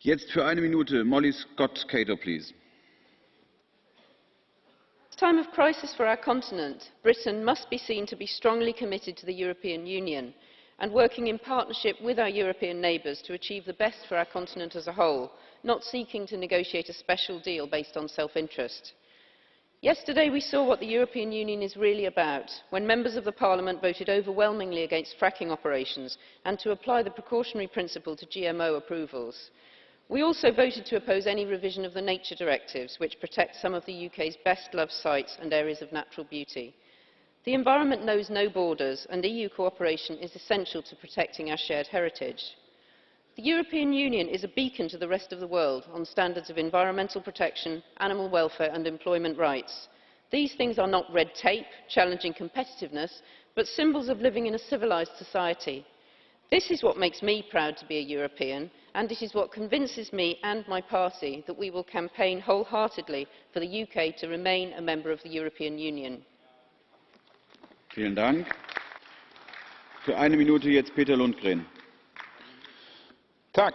Jetzt für eine Minute Molly Scott Cato, please. A time of crisis for our continent, Britain must be seen to be strongly committed to the European Union and working in partnership with our European neighbours to achieve the best for our continent as a whole, not seeking to negotiate a special deal based on self-interest. Yesterday we saw what the European Union is really about when members of the Parliament voted overwhelmingly against fracking operations and to apply the precautionary principle to GMO approvals. We also voted to oppose any revision of the nature directives which protect some of the UK's best loved sites and areas of natural beauty. The environment knows no borders and EU cooperation is essential to protecting our shared heritage. The European Union is a beacon to the rest of the world on standards of environmental protection, animal welfare and employment rights. These things are not red tape, challenging competitiveness, but symbols of living in a civilised society. This is what makes me proud to be a European, and it is what convinces me and my party that we will campaign wholeheartedly for the UK to remain a member of the European Union. Vielen Dank. Für eine Minute jetzt Peter Lundgren. Tak.